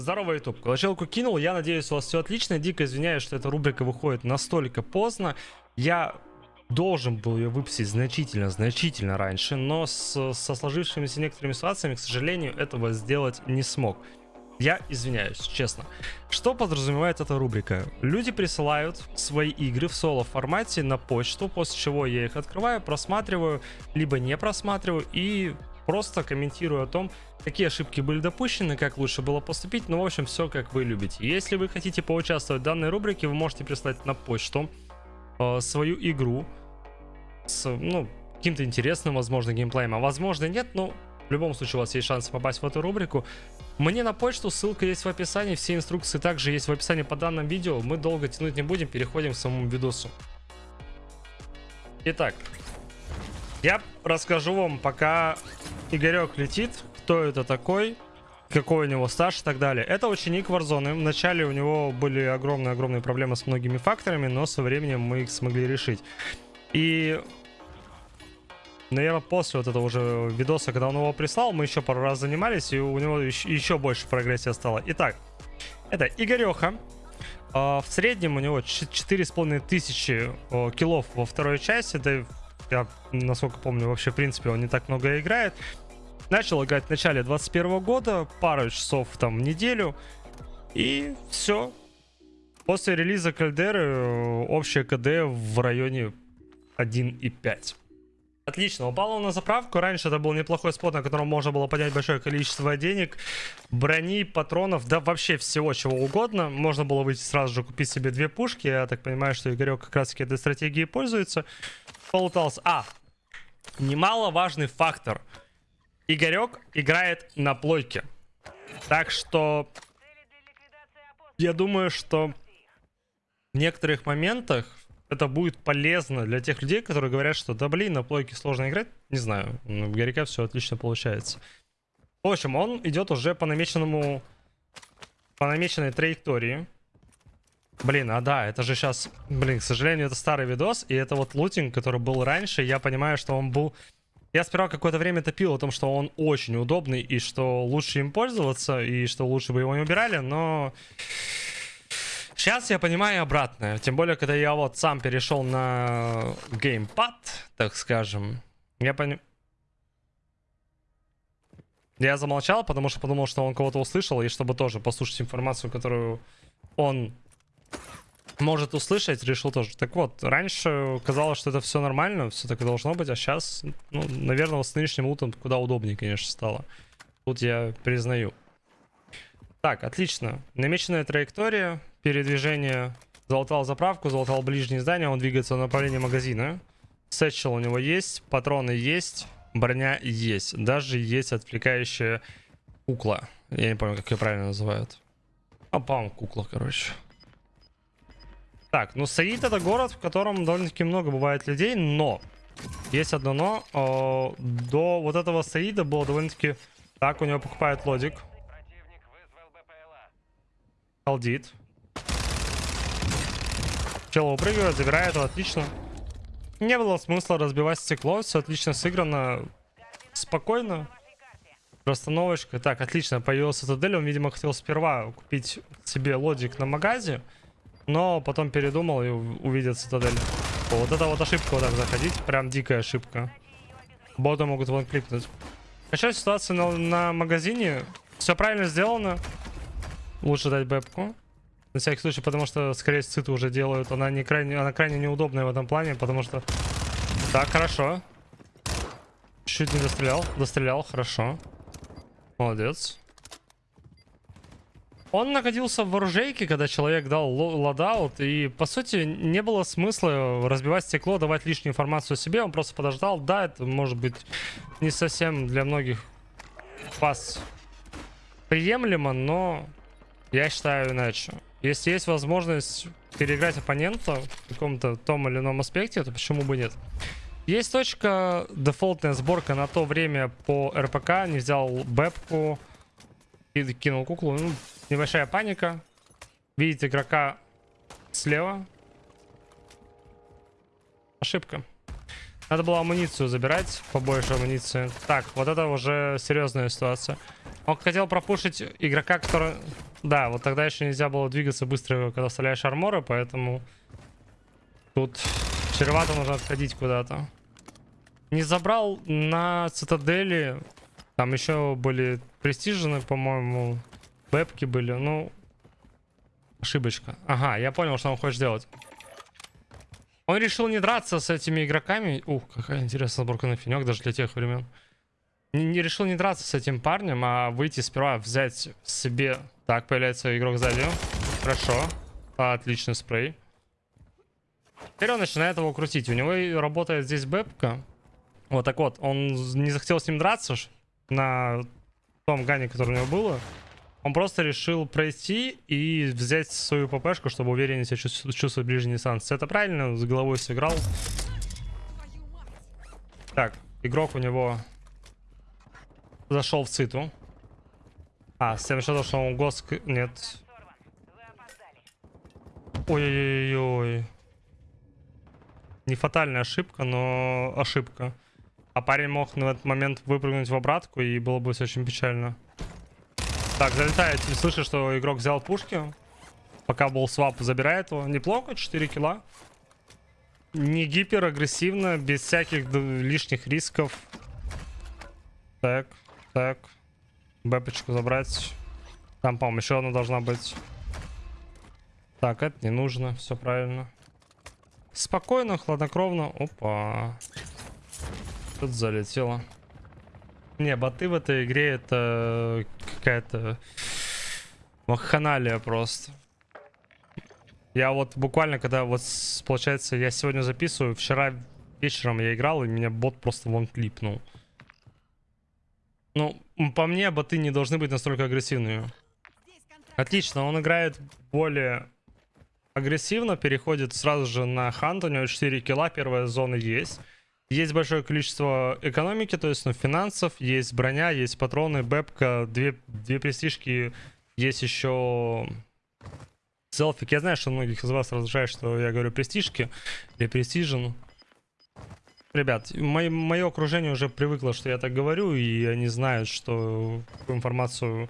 Здорово, YouTube. Колочелку кинул, я надеюсь, у вас все отлично. Дико извиняюсь, что эта рубрика выходит настолько поздно. Я должен был ее выпустить значительно, значительно раньше, но с, со сложившимися некоторыми ситуациями, к сожалению, этого сделать не смог. Я извиняюсь, честно. Что подразумевает эта рубрика? Люди присылают свои игры в соло формате на почту, после чего я их открываю, просматриваю, либо не просматриваю и просто комментирую о том, какие ошибки были допущены, как лучше было поступить, ну, в общем, все как вы любите. Если вы хотите поучаствовать в данной рубрике, вы можете прислать на почту э, свою игру с, ну, каким-то интересным, возможно, геймплеем, а возможно нет, но в любом случае у вас есть шанс попасть в эту рубрику. Мне на почту, ссылка есть в описании, все инструкции также есть в описании по данному видео. Мы долго тянуть не будем, переходим к самому видосу. Итак, я расскажу вам, пока Игорек летит, кто это такой, какой у него стаж и так далее. Это ученик Warzone. Вначале у него были огромные-огромные проблемы с многими факторами, но со временем мы их смогли решить. И, наверное, после вот этого уже видоса, когда он его прислал, мы еще пару раз занимались, и у него еще, больше прогрессия стало. Итак, это Игореха. В среднем у него 4,5 тысячи киллов во второй части. Это я, насколько помню, вообще, в принципе, он не так много играет. Начал играть в начале 21 года, пару часов там в неделю. И все. После релиза Кальдеры э, общее КД в районе 1,5. Отлично, упал он на заправку. Раньше это был неплохой спот, на котором можно было поднять большое количество денег, брони, патронов, да вообще всего чего угодно. Можно было выйти сразу же купить себе две пушки. Я так понимаю, что Игорек как раз таки этой стратегией пользуется. Полутался. А, немаловажный фактор. Игорек играет на плойке. Так что я думаю, что в некоторых моментах это будет полезно для тех людей, которые говорят, что да блин, на плойке сложно играть. Не знаю, у Горяка все отлично получается. В общем, он идет уже по намеченному, по намеченной траектории. Блин, а да, это же сейчас, блин, к сожалению, это старый видос, и это вот лутинг, который был раньше, я понимаю, что он был... Я сперва какое-то время топил о том, что он очень удобный, и что лучше им пользоваться, и что лучше бы его не убирали, но... Сейчас я понимаю обратное. Тем более, когда я вот сам перешел на геймпад, так скажем. Я понимаю... Я замолчал, потому что подумал, что он кого-то услышал, и чтобы тоже послушать информацию, которую он может услышать, решил тоже. Так вот, раньше казалось, что это все нормально, все так и должно быть, а сейчас, ну, наверное, с нынешним лутом куда удобнее, конечно, стало. Тут я признаю. Так, отлично. Намеченная траектория, передвижение. Залутал заправку, залутал ближнее здание, он двигается в направлении магазина. Satchel у него есть, патроны есть, броня есть. Даже есть отвлекающая кукла. Я не помню, как ее правильно называют. А, по-моему, кукла, короче. Так, ну Саид это город, в котором довольно-таки много бывает людей, но есть одно но. О, до вот этого Саида было довольно-таки... Так, у него покупает лодик. Холдит. Чел упрыгивает, забирает отлично. Не было смысла разбивать стекло, все отлично сыграно. Спокойно. Расстановочка. Так, отлично, появился цитадель. Он, видимо, хотел сперва купить себе лодик на магазе. Но потом передумал и увидел цитадель. Вот это вот ошибка вот так заходить. Прям дикая ошибка. Боты могут вон кликнуть. Сейчас ситуация на, на магазине. Все правильно сделано. Лучше дать бэпку. На всякий случай, потому что, скорее, циты уже делают. Она, не крайне, она крайне неудобная в этом плане, потому что... Так, хорошо. Чуть не дострелял. Дострелял, хорошо. Молодец. Он находился в оружейке, когда человек дал loadout, и, по сути, не было смысла разбивать стекло, давать лишнюю информацию о себе, он просто подождал. Да, это может быть не совсем для многих вас приемлемо, но я считаю иначе. Если есть возможность переиграть оппонента в каком-то том или ином аспекте, то почему бы нет? Есть точка, дефолтная сборка на то время по РПК, не взял бэпку и кинул куклу. Ну, Небольшая паника. Видите игрока слева. Ошибка. Надо было амуницию забирать, побольше амуниции. Так, вот это уже серьезная ситуация. Он хотел пропушить игрока, который... Да, вот тогда еще нельзя было двигаться быстро, когда вставляешь арморы, поэтому тут чревато нужно отходить куда-то. Не забрал на цитадели. Там еще были престижены, по-моему. Бэпки были. Ну, ошибочка. Ага, я понял, что он хочет сделать. Он решил не драться с этими игроками. Ух, какая интересная сборка на финек, даже для тех времен. Не, не решил не драться с этим парнем, а выйти сперва, взять себе... Так, появляется игрок сзади. Хорошо. Отличный спрей. Теперь он начинает его крутить. У него работает здесь бэпка. Вот так вот. Он не захотел с ним драться на том гане, который у него было. Он просто решил пройти и взять свою ППшку, чтобы увереннее себя чувствовать ближний дистанции. Это правильно, с головой сыграл. Так, игрок у него зашел в циту. А, с тем что он госк... Нет. Ой-ой-ой. Не фатальная ошибка, но ошибка. А парень мог на этот момент выпрыгнуть в обратку, и было бы все очень печально. Так, залетает. Слышишь, что игрок взял пушки. Пока был свап, забирает его. Неплохо, 4 килла. Не гипер агрессивно, без всяких лишних рисков. Так, так. Бэпочку забрать. Там, по-моему, еще одна должна быть. Так, это не нужно, все правильно. Спокойно, хладнокровно. Опа. Тут залетело. Не, боты в этой игре это какая-то вакханалия просто. Я вот буквально, когда вот, получается, я сегодня записываю, вчера вечером я играл, и меня бот просто вон клипнул. Ну, по мне, боты не должны быть настолько агрессивными. Отлично, он играет более агрессивно, переходит сразу же на хант, у него 4 килла, первая зона есть. Есть большое количество экономики, то есть ну, финансов, есть броня, есть патроны, бэпка, две, две престижки, есть еще селфик. Я знаю, что многих из вас раздражает, что я говорю престижки или престижен. Ребят, мое, окружение уже привыкло, что я так говорю, и они знают, что информацию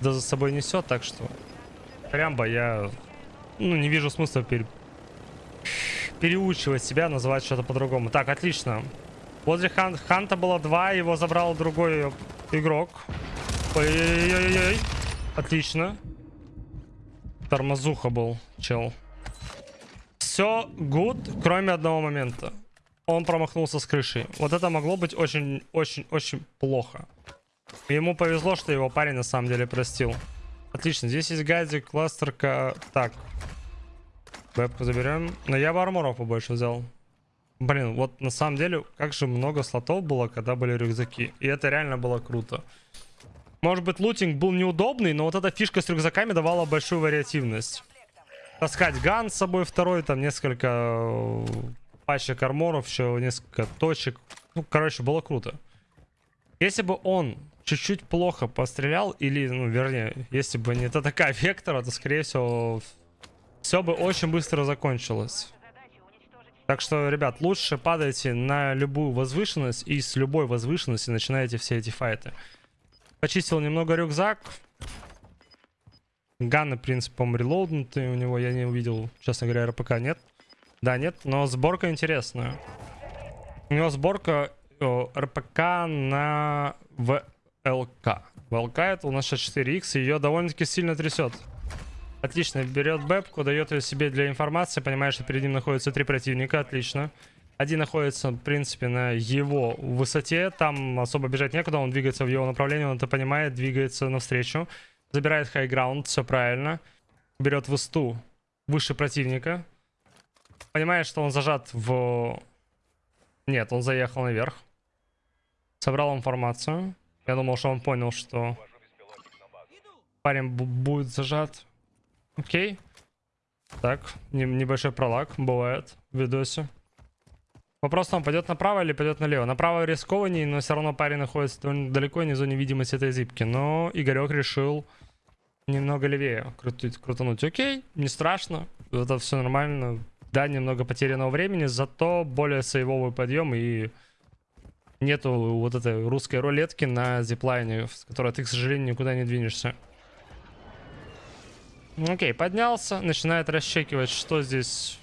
да за собой несет, так что прям я ну, не вижу смысла перед переучивать себя, называть что-то по-другому. Так, отлично. Возле хан Ханта было два, его забрал другой игрок. Ой-ой-ой-ой. Отлично. Тормозуха был, чел. Все good, кроме одного момента. Он промахнулся с крышей. Вот это могло быть очень-очень-очень плохо. Ему повезло, что его парень на самом деле простил. Отлично, здесь есть газик, кластерка. Так, Бэбку заберем. Но я бы побольше взял. Блин, вот на самом деле, как же много слотов было, когда были рюкзаки. И это реально было круто. Может быть, лутинг был неудобный, но вот эта фишка с рюкзаками давала большую вариативность. Таскать ган с собой второй, там несколько э, пачек арморов, еще несколько точек. Ну, короче, было круто. Если бы он чуть-чуть плохо пострелял, или, ну, вернее, если бы не ТТК Вектора, то, скорее всего, все бы очень быстро закончилось. Так что, ребят, лучше падайте на любую возвышенность и с любой возвышенности начинаете все эти файты. Почистил немного рюкзак. Ганы, по релоуднутые у него. Я не увидел, честно говоря, РПК нет. Да, нет, но сборка интересная. У него сборка о, РПК на ВЛК. ВЛК это у нас сейчас 4Х, и ее довольно-таки сильно трясет. Отлично, берет бэпку, дает ее себе для информации, понимает, что перед ним находится три противника, отлично. Один находится, в принципе, на его высоте, там особо бежать некуда, он двигается в его направлении, он это понимает, двигается навстречу. Забирает хайграунд, все правильно. Берет высту выше противника. Понимает, что он зажат в... Нет, он заехал наверх. Собрал информацию. Я думал, что он понял, что парень будет зажат. Окей. Так, не, небольшой пролаг бывает в видосе. Вопрос он пойдет направо или пойдет налево. Направо рискованнее, но все равно парень находится далеко не в этой зипки. Но Игорек решил немного левее крутить, крутануть. Окей, не страшно. Это все нормально. Да, немного потерянного времени, зато более сейвовый подъем и нету вот этой русской рулетки на зиплайне, с которой ты, к сожалению, никуда не двинешься. Окей, поднялся, начинает расчекивать, что здесь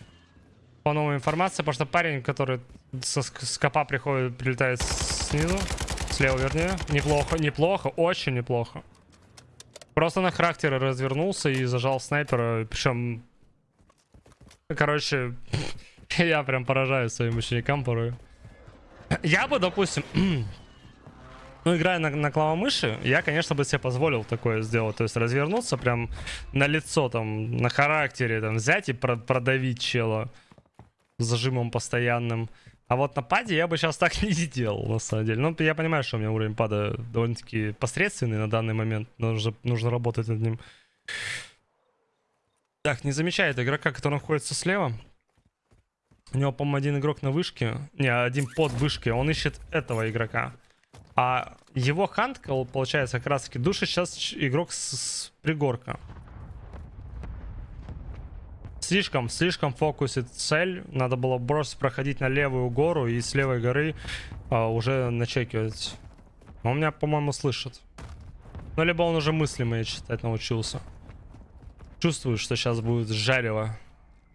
по новой информации, потому что парень, который со скопа приходит, прилетает снизу, слева вернее, неплохо, неплохо, очень неплохо. Просто на характере развернулся и зажал снайпера, причем, короче, я прям поражаюсь своим ученикам порой. Я бы, допустим, ну, играя на, на клавомыши, я, конечно, бы себе позволил такое сделать. То есть развернуться прям на лицо, там, на характере, там, взять и про продавить чела зажимом постоянным. А вот на паде я бы сейчас так не сделал, на самом деле. Ну, я понимаю, что у меня уровень пада довольно-таки посредственный на данный момент. Нужно, нужно работать над ним. Так, не замечает игрока, который находится слева. У него, по-моему, один игрок на вышке. Не, один под вышкой. Он ищет этого игрока. А его хант, получается, как раз таки душит сейчас игрок с, с пригорка. Слишком, слишком фокусит цель. Надо было бросить проходить на левую гору и с левой горы а, уже начекивать. Он меня, по-моему, слышит. Ну, либо он уже мысли мои читать научился. Чувствую, что сейчас будет жарево.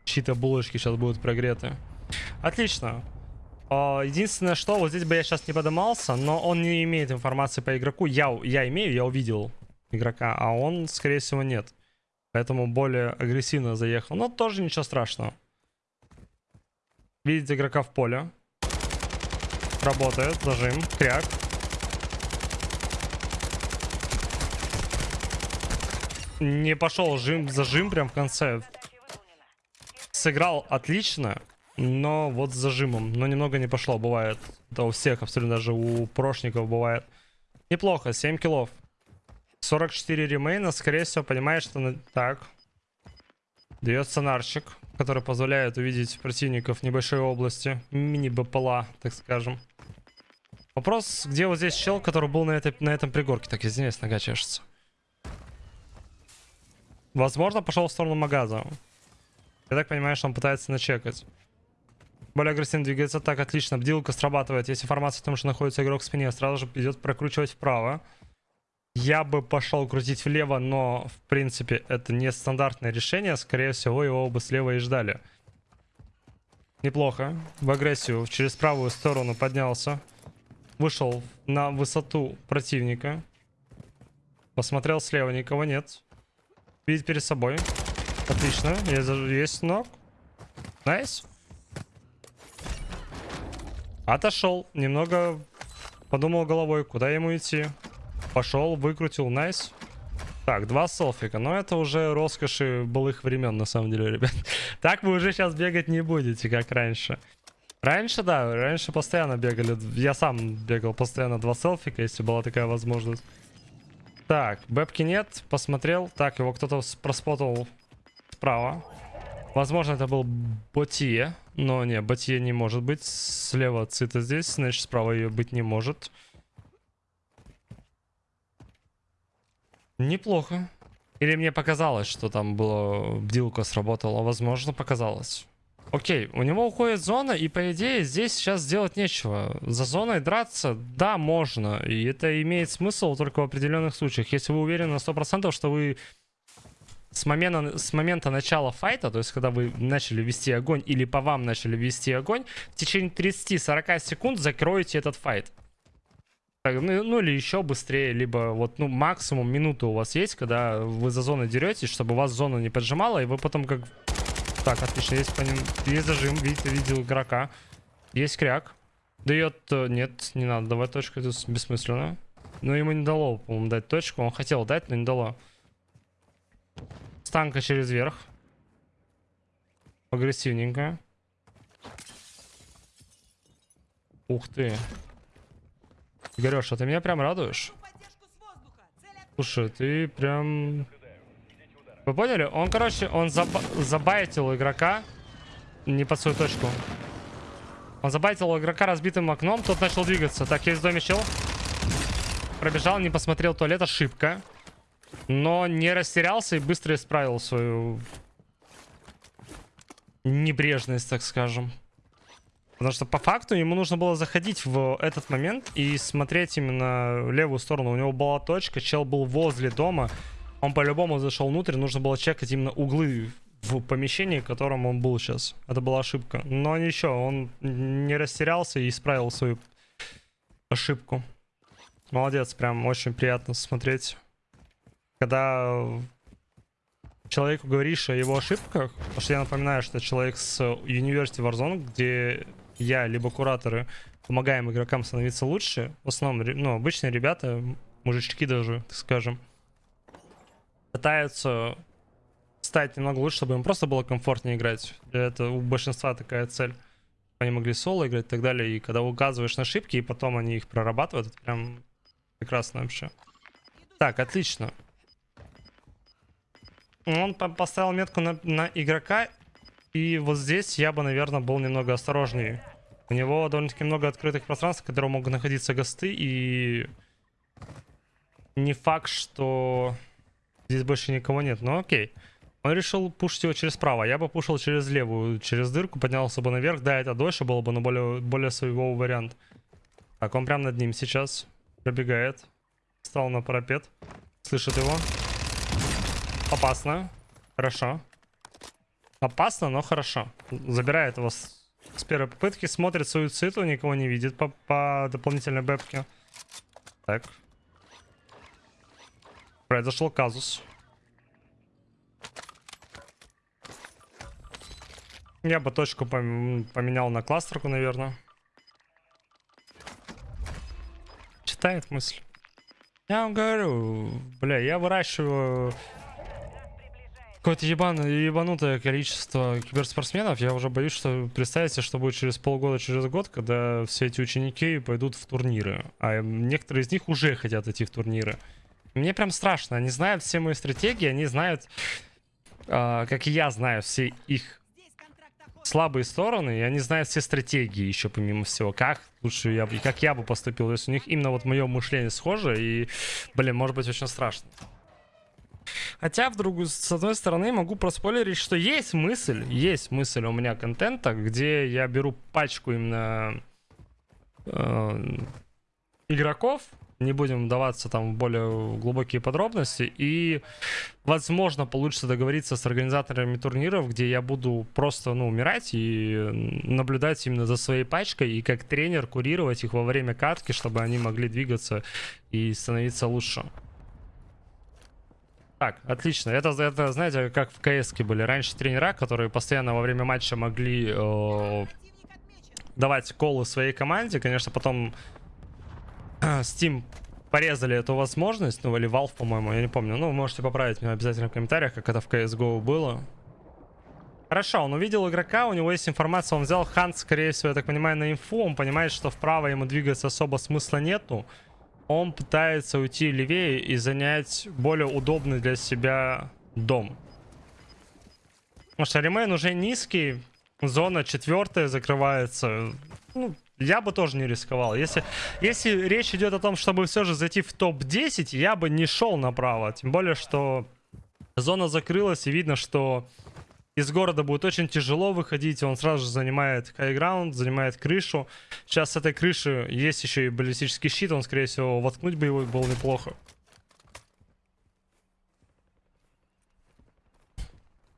Чьи-то булочки сейчас будут прогреты. Отлично. А, единственное, что вот здесь бы я сейчас не подымался, но он не имеет информации по игроку. Я, я имею, я увидел игрока, а он, скорее всего, нет. Поэтому более агрессивно заехал. Но тоже ничего страшного. Видите игрока в поле. Работает, зажим, кряк. Не пошел жим, зажим прям в конце. Сыграл отлично. Но вот с зажимом. Но немного не пошло, бывает. Это у всех, абсолютно даже у прошников бывает. Неплохо, 7 киллов. 44 ремейна, скорее всего, понимаешь, что... Так. Дает сонарчик, который позволяет увидеть противников небольшой области. Мини-БПЛА, так скажем. Вопрос, где вот здесь чел, который был на, этой, на этом пригорке. Так, извиняюсь, нога чешется. Возможно, пошел в сторону магаза. Я так понимаю, что он пытается начекать. Более агрессивно двигается так, отлично. Бдилка срабатывает. Есть информация о том, что находится игрок в спине. Сразу же идет прокручивать вправо. Я бы пошел крутить влево, но, в принципе, это не стандартное решение. Скорее всего, его бы слева и ждали. Неплохо. В агрессию через правую сторону поднялся. Вышел на высоту противника. Посмотрел слева, никого нет. Видит перед собой. Отлично. Есть, knock. Nice. Отошел. Немного подумал головой, куда ему идти. Пошел, выкрутил, найс. Так, два селфика. Но это уже роскоши былых времен, на самом деле, ребят. Так вы уже сейчас бегать не будете, как раньше. Раньше, да, раньше постоянно бегали. Я сам бегал постоянно два селфика, если была такая возможность. Так, бэбки нет, посмотрел. Так, его кто-то проспотал справа. Возможно, это был Ботье. Но не, Ботье не может быть. Слева Цита здесь, значит, справа ее быть не может. Неплохо. Или мне показалось, что там было бдилка сработала. Возможно, показалось. Окей, у него уходит зона, и по идее здесь сейчас сделать нечего. За зоной драться, да, можно. И это имеет смысл только в определенных случаях. Если вы уверены на 100%, что вы с момента, с момента начала файта, то есть когда вы начали вести огонь или по вам начали вести огонь, в течение 30-40 секунд закроете этот файт. Так, ну, ну или еще быстрее, либо вот ну максимум минуты у вас есть, когда вы за зоной деретесь, чтобы вас зона не поджимала, и вы потом как... Так, отлично, есть, по ним... есть зажим, видите, видел игрока. Есть кряк. Дает... Э, нет, не надо давать точку, это бессмысленно. Но ему не дало, по-моему, дать точку. Он хотел дать, но не дало. Станка через верх. Агрессивненько. Ух ты. Игорёша, ты меня прям радуешь. Слушай, ты прям... Вы поняли? Он, короче, он заба забайтил игрока не под свою точку. Он забайтил игрока разбитым окном, тот начал двигаться. Так, есть в доме чел. Пробежал, не посмотрел туалет, ошибка. Но не растерялся и быстро исправил свою небрежность, так скажем. Потому что по факту ему нужно было заходить в этот момент и смотреть именно левую сторону. У него была точка, чел был возле дома. Он по-любому зашел внутрь, нужно было чекать именно углы в помещении, в котором он был сейчас. Это была ошибка. Но ничего, он не растерялся и исправил свою ошибку. Молодец, прям очень приятно смотреть. Когда человеку говоришь о его ошибках, потому что я напоминаю, что человек с University Warzone, где я, либо кураторы, помогаем игрокам становиться лучше. В основном, ну, обычные ребята, мужички даже, так скажем, пытаются стать немного лучше, чтобы им просто было комфортнее играть. Это у большинства такая цель. Они могли соло играть и так далее. И когда указываешь на ошибки, и потом они их прорабатывают, это прям прекрасно вообще. Так, отлично. Он поставил метку на, на игрока. И вот здесь я бы, наверное, был немного осторожнее. У него довольно-таки много открытых пространств, в которых могут находиться госты. И не факт, что здесь больше никого нет. Но окей. Он решил пушить его через право. Я бы пушил через левую, через дырку, поднялся бы наверх. Да, это дольше было бы, но более, более своего вариант. Так, он прям над ним сейчас пробегает. Встал на парапет. Слышит его. Опасно. Хорошо. Опасно, но хорошо. Забирает его с, с первой попытки. Смотрит свою циту, никого не видит по, по дополнительной бэпке. Так. Произошел казус. Я бы точку поменял на кластерку, наверное. Читает мысль. Я вам говорю, бля, я выращиваю какое-то ебан, ебанутое количество киберспортсменов. Я уже боюсь, что представьте, что будет через полгода, через год, когда все эти ученики пойдут в турниры. А некоторые из них уже хотят идти в турниры. Мне прям страшно. Они знают все мои стратегии, они знают, э, как и я знаю, все их слабые стороны, и они знают все стратегии еще помимо всего. Как лучше я бы, как я бы поступил, есть у них именно вот мое мышление схоже, и, блин, может быть очень страшно. Хотя, в другую, с одной стороны, могу проспойлерить, что есть мысль, есть мысль у меня контента, где я беру пачку именно э, игроков, не будем вдаваться там в более глубокие подробности. И, возможно, получится договориться с организаторами турниров, где я буду просто, ну, умирать и наблюдать именно за своей пачкой и как тренер курировать их во время катки, чтобы они могли двигаться и становиться лучше. Так, отлично. Это, это знаете, как в КС были раньше тренера, которые постоянно во время матча могли э, давать колы своей команде. Конечно, потом Steam порезали эту возможность, ну или Valve, по-моему, я не помню. Ну, можете поправить меня обязательно в комментариях, как это в CSGO было. Хорошо, он увидел игрока, у него есть информация, он взял Хант, скорее всего, я так понимаю, на инфу, он понимает, что вправо ему двигаться особо смысла нету. Он пытается уйти левее и занять более удобный для себя дом. Потому что ремейн уже низкий, зона четвертая закрывается. Ну, я бы тоже не рисковал. Если, если речь идет о том, чтобы все же зайти в топ-10, я бы не шел направо. Тем более, что зона закрылась, и видно, что из города будет очень тяжело выходить. Он сразу же занимает хайграунд, занимает крышу. Сейчас с этой крыши есть еще и баллистический щит. Он, скорее всего, воткнуть бы его было неплохо.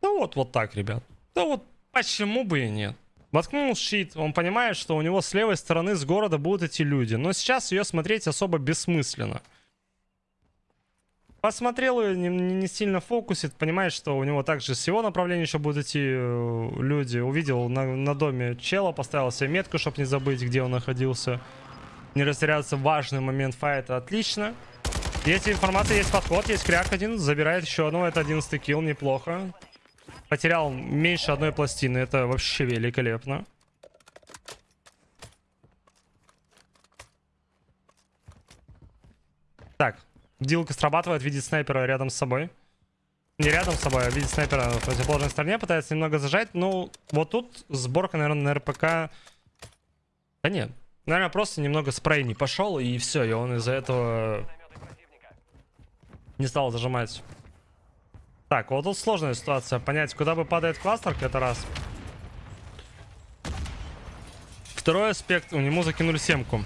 Да вот, вот так, ребят. Да вот, почему бы и нет? Воткнул щит, он понимает, что у него с левой стороны с города будут эти люди. Но сейчас ее смотреть особо бессмысленно. Посмотрел ее, не, не сильно фокусит, понимает, что у него также с его направления еще будут идти э, люди. Увидел на, на доме чела, поставил себе метку, чтобы не забыть, где он находился. Не растеряться важный момент файта, отлично. Есть информация, есть подход, есть кряк один, забирает еще одного, это 11 килл, неплохо. Потерял меньше одной пластины. Это вообще великолепно. Так, дилка срабатывает, видит снайпера рядом с собой. Не рядом с собой, а видит снайпера в противоположной стороне, пытается немного зажать. Ну, вот тут сборка, наверное, на РПК... Да нет, наверное, просто немного спрей не пошел, и все, и он из-за этого не стал зажимать. Так, вот тут сложная ситуация. Понять, куда бы падает кластер, это раз. Второй аспект, у него закинули семку.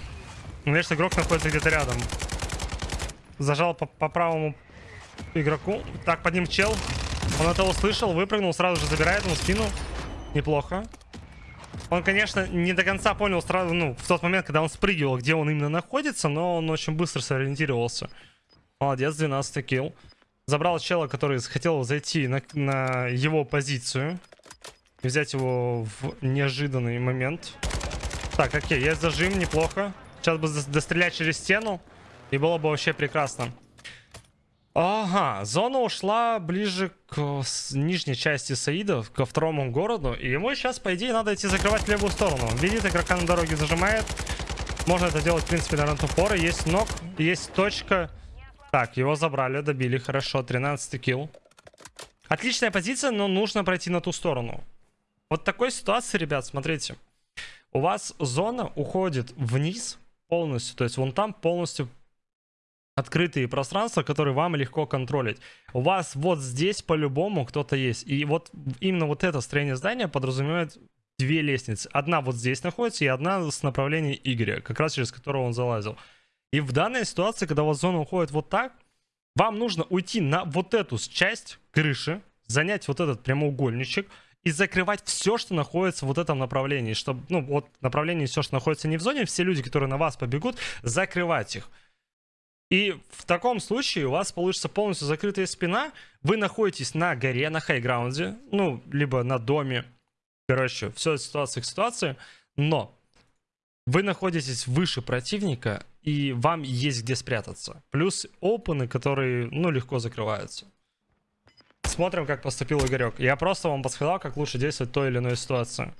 Конечно, игрок находится где-то рядом. Зажал по, по правому игроку. Так, под ним чел. Он это услышал, выпрыгнул, сразу же забирает ему спину. Неплохо. Он, конечно, не до конца понял сразу, ну, в тот момент, когда он спрыгивал, где он именно находится, но он очень быстро сориентировался. Молодец, 12 килл. Забрал чела, который хотел зайти на, на его позицию. И взять его в неожиданный момент. Так, окей, есть зажим, неплохо. Сейчас бы дострелять через стену. И было бы вообще прекрасно. Ага, зона ушла ближе к нижней части Саида, ко второму городу. И ему сейчас, по идее, надо идти закрывать левую сторону. Видит, игрока на дороге зажимает. Можно это делать, в принципе, на тупоры. Есть ног, есть точка. Так, его забрали, добили, хорошо. 13 килл. Отличная позиция, но нужно пройти на ту сторону. Вот такой ситуации, ребят, смотрите. У вас зона уходит вниз полностью. То есть вон там полностью открытые пространства, которые вам легко контролить. У вас вот здесь по-любому кто-то есть. И вот именно вот это строение здания подразумевает две лестницы. Одна вот здесь находится, и одна с направления Игоря, как раз через которого он залазил. И в данной ситуации, когда у вас зона уходит вот так, вам нужно уйти на вот эту часть крыши, занять вот этот прямоугольничек и закрывать все, что находится в вот этом направлении. Чтобы, ну, вот направление все, что находится не в зоне, все люди, которые на вас побегут, закрывать их. И в таком случае у вас получится полностью закрытая спина. Вы находитесь на горе, на хайграунде, ну, либо на доме. Короче, все ситуация к ситуации. Но вы находитесь выше противника, и вам есть где спрятаться. Плюс опены, которые, ну, легко закрываются. Смотрим, как поступил Игорек. Я просто вам подсказал, как лучше действовать в той или иной ситуации.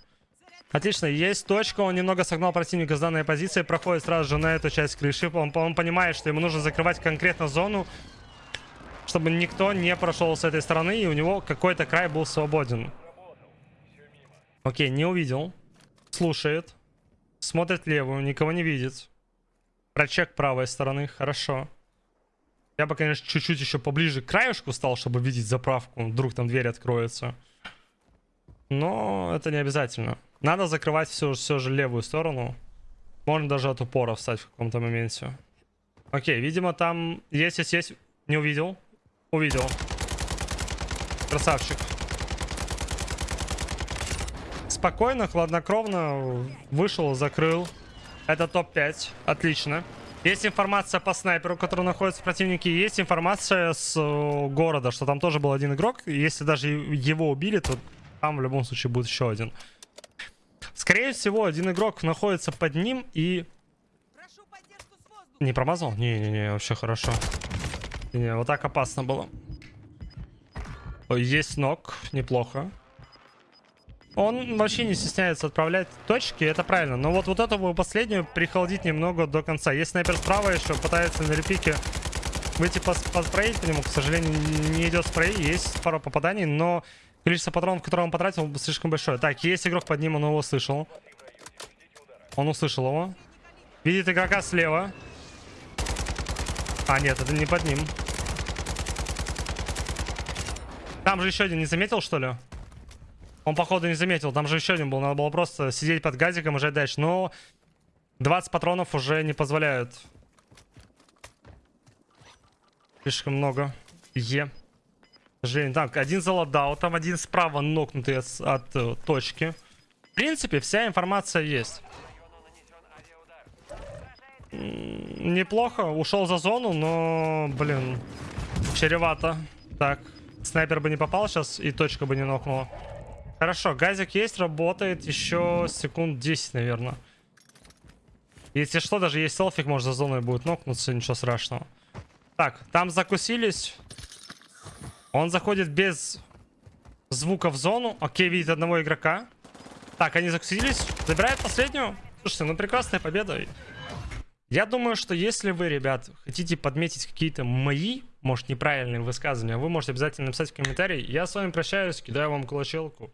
Отлично, есть точка, он немного согнал противника с данной позиции, проходит сразу же на эту часть крыши. Он, он понимает, что ему нужно закрывать конкретно зону, чтобы никто не прошел с этой стороны, и у него какой-то край был свободен. Окей, не увидел. Слушает. Смотрит левую, никого не видит. Прочек правой стороны, хорошо. Я бы, конечно, чуть-чуть еще поближе к краешку стал, чтобы видеть заправку. Вдруг там дверь откроется. Но это не обязательно. Надо закрывать все, все же левую сторону. Можно даже от упора встать в каком-то моменте. Окей, видимо там есть, есть, есть. Не увидел. Увидел. Красавчик. Спокойно, хладнокровно вышел, закрыл. Это топ-5. Отлично. Есть информация по снайперу, который находится в противнике. Есть информация с э, города, что там тоже был один игрок. Если даже его убили, то там в любом случае будет еще один. Скорее всего, один игрок находится под ним и... Не промазал? Не-не-не, вообще хорошо. Не, вот так опасно было. Есть ног, неплохо. Он вообще не стесняется отправлять точки, это правильно. Но вот, вот эту последнюю прихолодить немного до конца. Есть снайпер справа еще, пытается на репике выйти поспреить по нему. К сожалению, не идет спрей. Есть пару попаданий, но Количество патронов, которые он потратил, слишком большое. Так, есть игрок под ним, он его слышал. Он услышал его. Видит игрока слева. А, нет, это не под ним. Там же еще один не заметил, что ли? Он, походу, не заметил. Там же еще один был. Надо было просто сидеть под газиком и ждать дальше. Но 20 патронов уже не позволяют. Слишком много. Е. Жень, так, один заладал, там один справа нокнутый от, от э, точки. В принципе, вся информация есть. Неплохо, ушел за зону, но, блин, чревато. Так, снайпер бы не попал сейчас и точка бы не нокнула. Хорошо, газик есть, работает еще секунд 10, наверное. Если что, даже есть селфик, может за зоной будет нокнуться, ничего страшного. Так, там закусились. Он заходит без звука в зону. Окей, видит одного игрока. Так, они закусились. Забирает последнюю. Слушайте, ну прекрасная победа. Я думаю, что если вы, ребят, хотите подметить какие-то мои, может, неправильные высказывания, вы можете обязательно написать в комментарии. Я с вами прощаюсь, кидаю вам кулачелку.